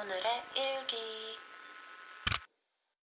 오늘의 일기.